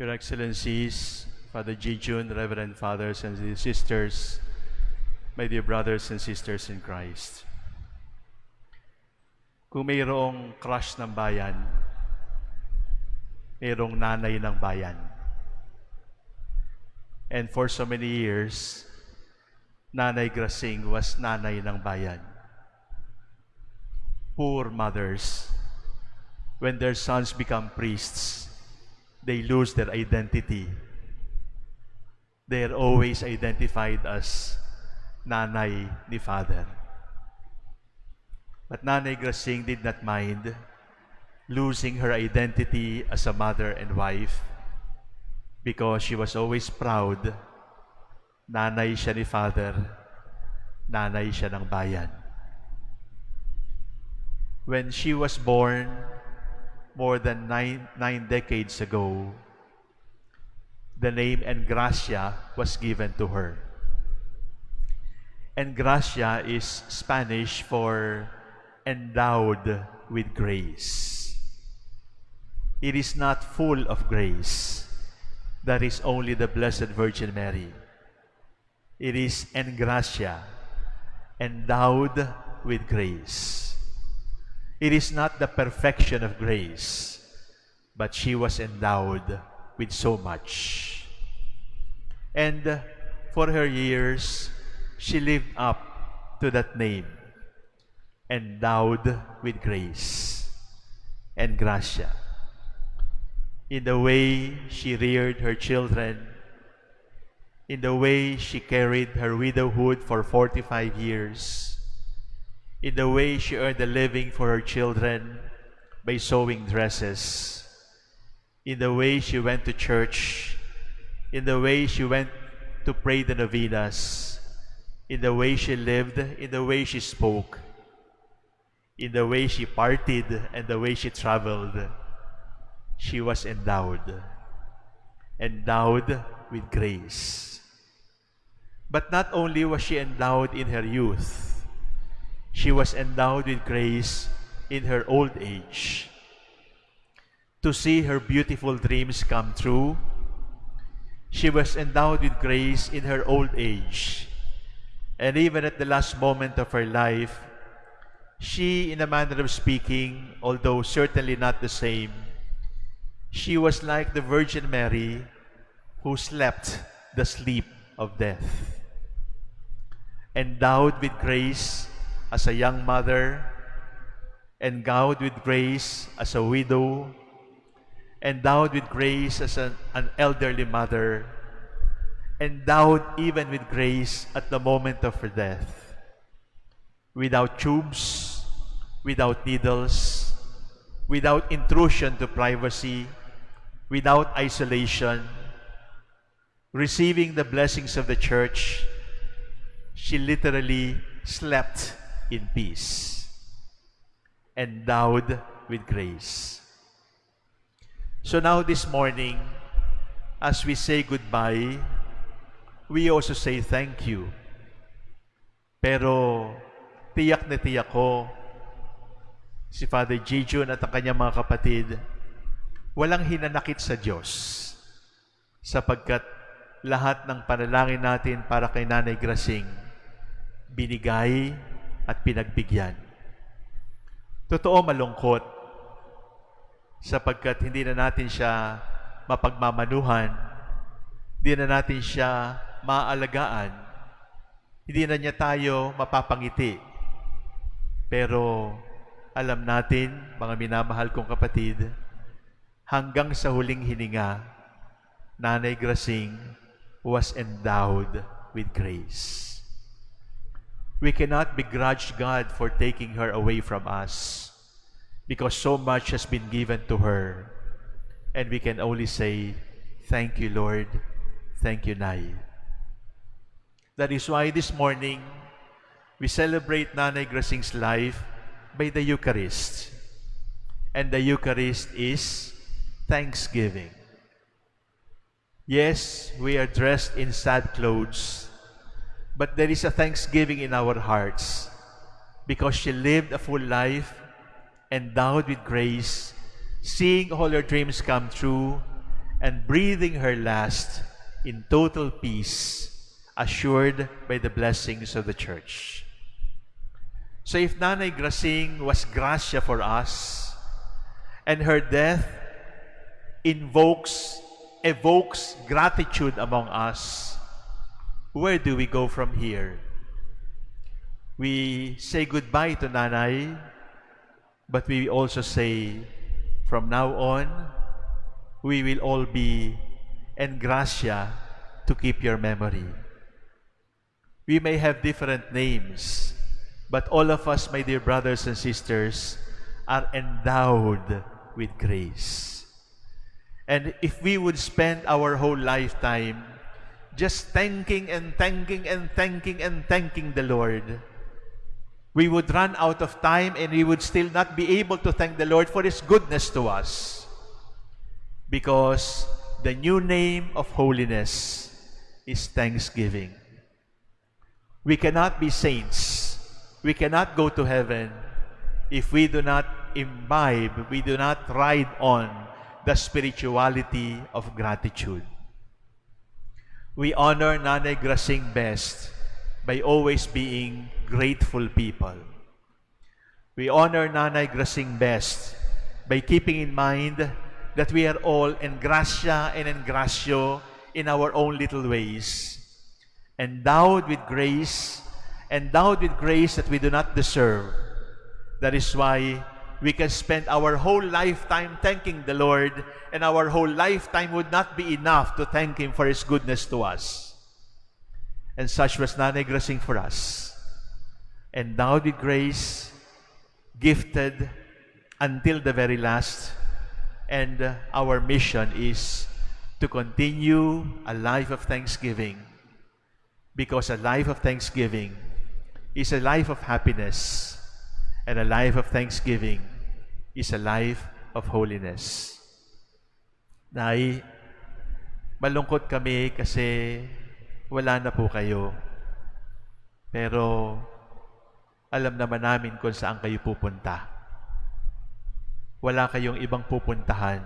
Your Excellencies, Father G. Jun, Reverend Fathers and Sisters, my dear brothers and sisters in Christ. Kung mayroong crush ng bayan, mayroong nanay ng bayan. And for so many years, Nanay Grasing was nanay ng bayan. Poor mothers, when their sons become priests, they lose their identity. They are always identified as nanay ni father. But Nanay Grasing did not mind losing her identity as a mother and wife because she was always proud nanay siya ni father, nanay siya ng bayan. When she was born more than nine, nine decades ago, the name Engracia was given to her. Engracia is Spanish for endowed with grace. It is not full of grace. That is only the Blessed Virgin Mary. It is engracia, endowed with grace. It is not the perfection of grace, but she was endowed with so much. And for her years, she lived up to that name, endowed with grace and gracia. In the way she reared her children, in the way she carried her widowhood for 45 years, in the way she earned a living for her children by sewing dresses, in the way she went to church, in the way she went to pray the novenas, in the way she lived, in the way she spoke, in the way she partied and the way she traveled, she was endowed, endowed with grace. But not only was she endowed in her youth, she was endowed with grace in her old age. To see her beautiful dreams come true, she was endowed with grace in her old age. And even at the last moment of her life, she, in a manner of speaking, although certainly not the same, she was like the Virgin Mary who slept the sleep of death. Endowed with grace as a young mother, endowed with grace as a widow, endowed with grace as an, an elderly mother, endowed even with grace at the moment of her death. Without tubes, without needles, without intrusion to privacy, without isolation, receiving the blessings of the church, she literally slept in peace, endowed with grace. So now this morning, as we say goodbye, we also say thank you. Pero tiyak na tiyak ko, si Father Jijun at ang kanyang mga kapatid, walang hinanakit sa Diyos sapagkat lahat ng panalangin natin para kay Nanay Grasing binigay at pinagbigyan. Totoo malungkot sapagkat hindi na natin siya mapagmamanuhan, hindi na natin siya maalagaan, hindi na niya tayo mapapangiti. Pero alam natin, mga minamahal kong kapatid, hanggang sa huling hininga, Nanay Grasing was endowed with grace. We cannot begrudge God for taking her away from us because so much has been given to her. And we can only say, Thank you, Lord. Thank you, Nay. That is why this morning, we celebrate Nanay Grasing's life by the Eucharist. And the Eucharist is thanksgiving. Yes, we are dressed in sad clothes, but there is a thanksgiving in our hearts because she lived a full life endowed with grace, seeing all her dreams come true, and breathing her last in total peace, assured by the blessings of the church. So if Nanay Grasing was gracia for us, and her death invokes, evokes gratitude among us, where do we go from here? We say goodbye to Nanay, but we also say, from now on, we will all be en gracia to keep your memory. We may have different names, but all of us, my dear brothers and sisters, are endowed with grace. And if we would spend our whole lifetime just thanking and thanking and thanking and thanking the Lord, we would run out of time and we would still not be able to thank the Lord for His goodness to us. Because the new name of holiness is thanksgiving. We cannot be saints. We cannot go to heaven if we do not imbibe, we do not ride on the spirituality of gratitude. We honor Nanay Grasing best by always being grateful people. We honor Nanay Grasing best by keeping in mind that we are all en gracia and en gracio in our own little ways, endowed with grace, endowed with grace that we do not deserve. That is why we can spend our whole lifetime thanking the Lord, and our whole lifetime would not be enough to thank Him for His goodness to us. And such was Nanay Grasing for us. And now with grace, gifted until the very last, and uh, our mission is to continue a life of thanksgiving because a life of thanksgiving is a life of happiness and a life of thanksgiving is a life of holiness. Nay, malungkot kami kasi wala na po kayo. Pero alam naman namin kung saan kayo pupunta. Wala kayong ibang pupuntahan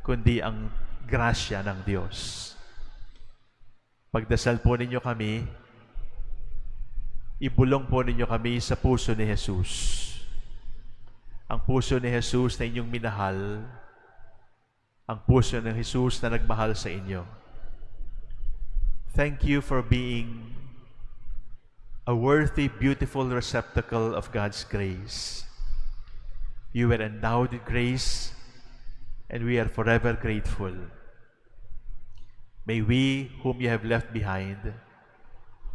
kundi ang grasya ng Diyos. Pagdasal po ninyo kami, ibulong po ninyo kami sa puso ni Jesus. Ang puso ni Jesus na inyong minahal, ang puso ng Jesus na nagmahal sa inyo. Thank you for being a worthy, beautiful receptacle of God's grace. You were endowed with grace, and we are forever grateful. May we, whom you have left behind,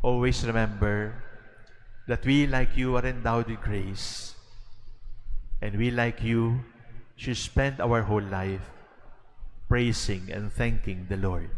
always remember that we, like you, are endowed with grace, and we, like you, should spend our whole life praising and thanking the Lord.